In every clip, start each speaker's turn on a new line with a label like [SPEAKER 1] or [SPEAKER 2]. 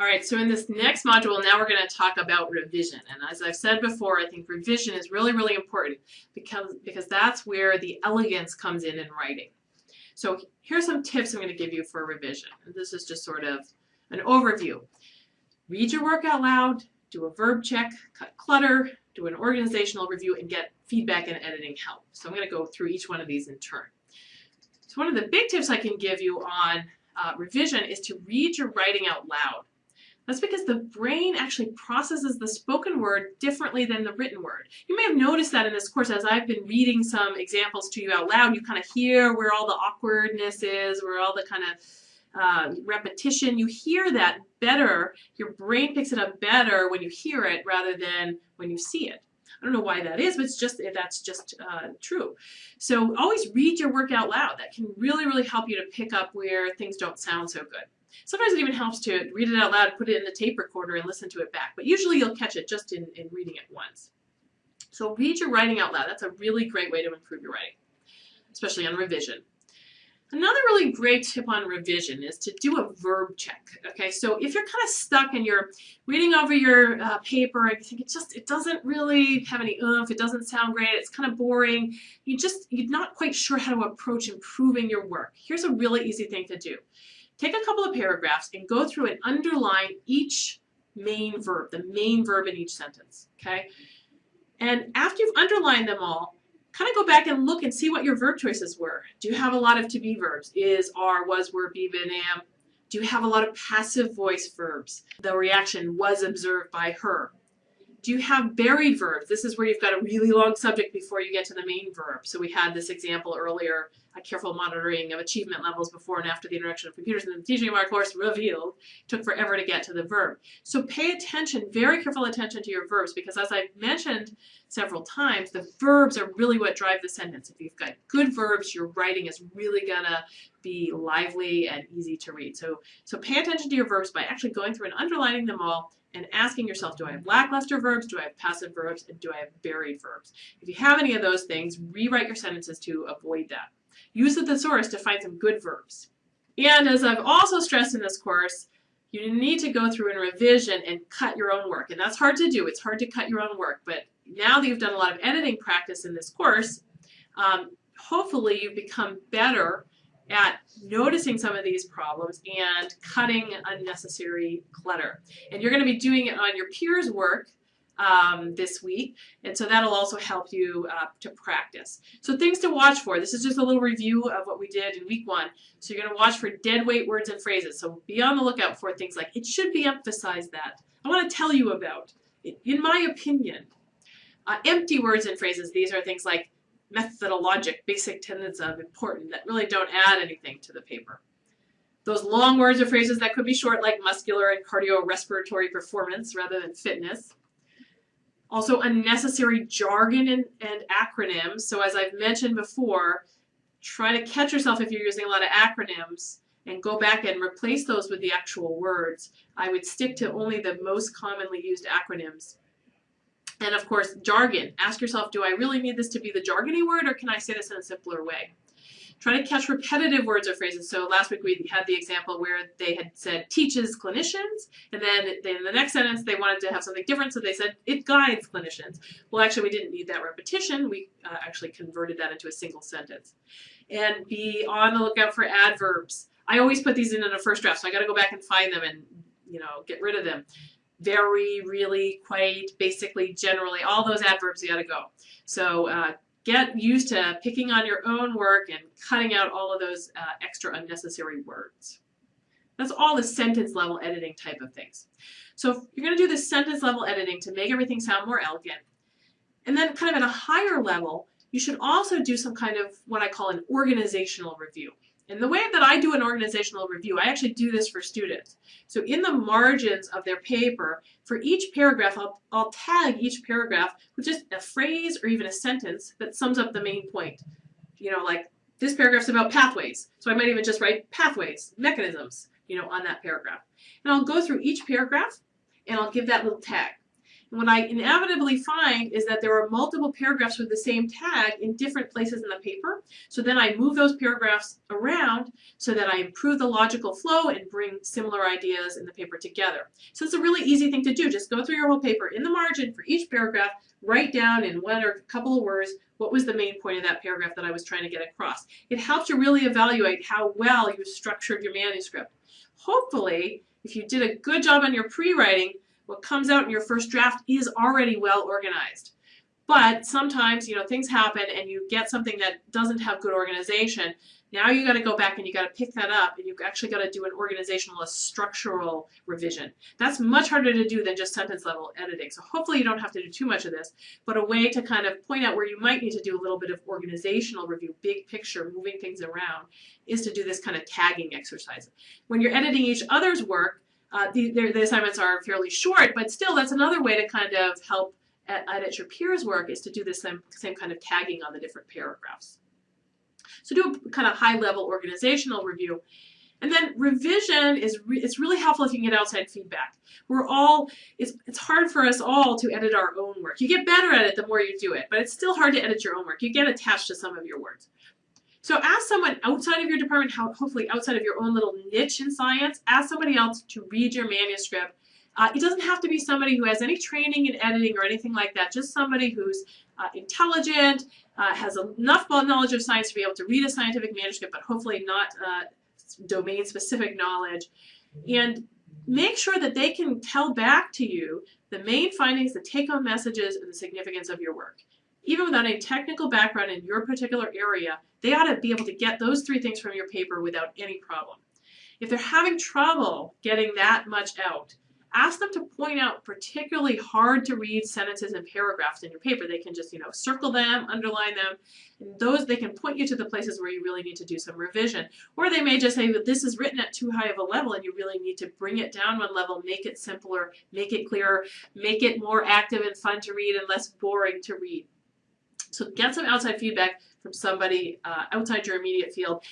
[SPEAKER 1] All right, so in this next module, now we're going to talk about revision. And as I've said before, I think revision is really, really important because, because that's where the elegance comes in in writing. So here's some tips I'm going to give you for revision. And this is just sort of an overview. Read your work out loud, do a verb check, cut clutter, do an organizational review, and get feedback and editing help. So I'm going to go through each one of these in turn. So one of the big tips I can give you on uh, revision is to read your writing out loud. That's because the brain actually processes the spoken word differently than the written word. You may have noticed that in this course as I've been reading some examples to you out loud, you kind of hear where all the awkwardness is, where all the kind of uh, repetition, you hear that better, your brain picks it up better when you hear it rather than when you see it. I don't know why that is, but it's just that's just uh, true. So always read your work out loud. That can really, really help you to pick up where things don't sound so good. Sometimes it even helps to read it out loud, put it in the tape recorder and listen to it back. But usually you'll catch it just in, in reading it once. So read your writing out loud. That's a really great way to improve your writing, especially on revision. Another really great tip on revision is to do a verb check. Okay, so if you're kind of stuck and you're reading over your uh, paper and you think it just it doesn't really have any oomph, it doesn't sound great, it's kind of boring, you just you're not quite sure how to approach improving your work. Here's a really easy thing to do. Take a couple of paragraphs and go through and underline each main verb, the main verb in each sentence, okay? And after you've underlined them all, kind of go back and look and see what your verb choices were. Do you have a lot of to be verbs? Is, are, was, were, be, been, am? Do you have a lot of passive voice verbs? The reaction was observed by her. Do you have buried verbs? This is where you've got a really long subject before you get to the main verb. So we had this example earlier, a careful monitoring of achievement levels before and after the introduction of computers in the teaching of our course revealed. Took forever to get to the verb. So pay attention, very careful attention to your verbs because as I've mentioned several times, the verbs are really what drive the sentence. If you've got good verbs, your writing is really gonna be lively and easy to read. So, so pay attention to your verbs by actually going through and underlining them all and asking yourself, do I have lackluster verbs, do I have passive verbs, and do I have buried verbs? If you have any of those things, rewrite your sentences to avoid that. Use the thesaurus to find some good verbs. And as I've also stressed in this course, you need to go through and revision and cut your own work. And that's hard to do. It's hard to cut your own work. But now that you've done a lot of editing practice in this course, um, hopefully you've become better at noticing some of these problems and cutting unnecessary clutter. And you're going to be doing it on your peers' work um, this week, and so that'll also help you uh, to practice. So things to watch for. This is just a little review of what we did in week one. So you're going to watch for dead weight words and phrases. So be on the lookout for things like, it should be emphasized that. I want to tell you about, in my opinion. Uh, empty words and phrases, these are things like methodologic, basic tenets of important that really don't add anything to the paper. Those long words or phrases that could be short like muscular and cardiorespiratory performance rather than fitness. Also unnecessary jargon and, and acronyms. So as I've mentioned before, try to catch yourself if you're using a lot of acronyms and go back and replace those with the actual words. I would stick to only the most commonly used acronyms and of course, jargon. Ask yourself, do I really need this to be the jargony word or can I say this in a simpler way? Try to catch repetitive words or phrases. So last week we had the example where they had said teaches clinicians, and then in the next sentence they wanted to have something different, so they said it guides clinicians. Well, actually we didn't need that repetition. We uh, actually converted that into a single sentence. And be on the lookout for adverbs. I always put these in in a first draft, so I got to go back and find them and you know get rid of them very, really, quite, basically, generally, all those adverbs you gotta go. So uh, get used to picking on your own work and cutting out all of those uh, extra unnecessary words. That's all the sentence level editing type of things. So you're going to do the sentence level editing to make everything sound more elegant. And then kind of at a higher level, you should also do some kind of what I call an organizational review. And the way that I do an organizational review, I actually do this for students. So in the margins of their paper, for each paragraph, I'll, I'll tag each paragraph with just a phrase or even a sentence that sums up the main point. You know, like this paragraph's about pathways. So I might even just write pathways, mechanisms, you know, on that paragraph. And I'll go through each paragraph and I'll give that little tag. What I inevitably find is that there are multiple paragraphs with the same tag in different places in the paper. So then I move those paragraphs around so that I improve the logical flow and bring similar ideas in the paper together. So it's a really easy thing to do. Just go through your whole paper in the margin for each paragraph, write down in one or a couple of words what was the main point of that paragraph that I was trying to get across. It helps you really evaluate how well you structured your manuscript. Hopefully, if you did a good job on your pre-writing, what comes out in your first draft is already well organized. But sometimes, you know, things happen and you get something that doesn't have good organization. Now you got to go back and you got to pick that up and you've actually got to do an organizational, a structural revision. That's much harder to do than just sentence level editing. So hopefully you don't have to do too much of this, but a way to kind of point out where you might need to do a little bit of organizational review, big picture, moving things around, is to do this kind of tagging exercise. When you're editing each other's work, uh, the, the assignments are fairly short, but still that's another way to kind of help edit your peers' work is to do the same, same kind of tagging on the different paragraphs. So do a kind of high level organizational review. And then revision is re it's really helpful if you can get outside feedback. We're all it's it's hard for us all to edit our own work. You get better at it the more you do it, but it's still hard to edit your own work. You get attached to some of your words. So ask someone outside of your department, hopefully outside of your own little niche in science, ask somebody else to read your manuscript. Uh, it doesn't have to be somebody who has any training in editing or anything like that, just somebody who's uh, intelligent, uh, has enough knowledge of science to be able to read a scientific manuscript, but hopefully not uh, domain-specific knowledge. And make sure that they can tell back to you the main findings, the take-home messages, and the significance of your work. Even without a technical background in your particular area, they ought to be able to get those three things from your paper without any problem. If they're having trouble getting that much out, ask them to point out particularly hard to read sentences and paragraphs in your paper. They can just, you know, circle them, underline them, and those they can point you to the places where you really need to do some revision. Or they may just say that this is written at too high of a level and you really need to bring it down one level, make it simpler, make it clearer, make it more active and fun to read and less boring to read. So get some outside feedback from somebody uh, outside your immediate field.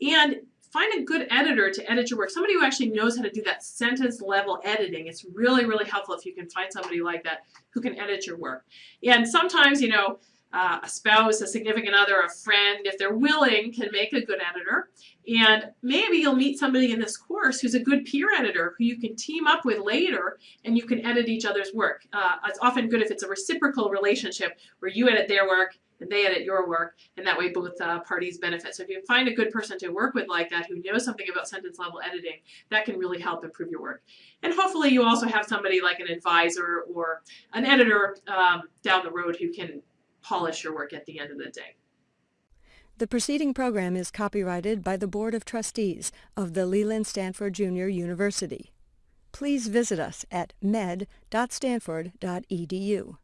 [SPEAKER 1] And find a good editor to edit your work, somebody who actually knows how to do that sentence level editing. It's really, really helpful if you can find somebody like that who can edit your work. And sometimes, you know, uh, a spouse, a significant other, a friend, if they're willing, can make a good editor. And maybe you'll meet somebody in this course who's a good peer editor who you can team up with later and you can edit each other's work. Uh, it's often good if it's a reciprocal relationship where you edit their work and they edit your work, and that way both uh, parties benefit. So if you find a good person to work with like that who knows something about sentence level editing, that can really help improve your work. And hopefully you also have somebody like an advisor or an editor um, down the road who can polish your work at the end of the day.
[SPEAKER 2] The preceding program is copyrighted by the Board of Trustees of the Leland Stanford Junior University. Please visit us at med.stanford.edu.